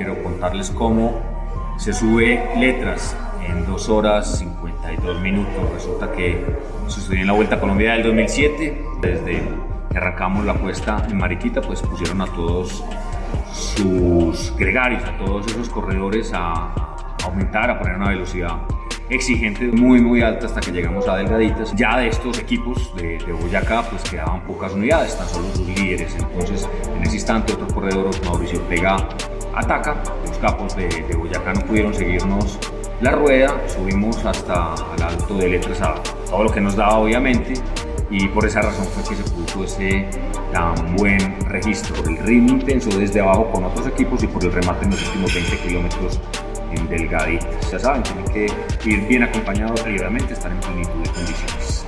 quiero contarles cómo se sube letras en 2 horas 52 minutos. Resulta que sucedió en la Vuelta a Colombia del 2007. Desde que arrancamos la cuesta en Mariquita, pues pusieron a todos sus gregarios, a todos esos corredores a aumentar, a poner una velocidad exigente muy muy alta hasta que llegamos a delgaditas. Ya de estos equipos de, Boyacá pues quedaban pocas unidades, tan solo sus líderes. Entonces en ese instante otro corredor, Mauricio Pega, ataca. Los capos de, Boyacá no pudieron seguirnos la rueda, subimos hasta al alto de letras a todo lo que nos daba obviamente y por esa razón fue que se puso ese tan buen registro, el ritmo intenso desde abajo con otros equipos y por el remate en los últimos 20 kilómetros en delgaditas. Ya saben, tienen que ir bien acompañados previamente, estar en plenitud de condiciones.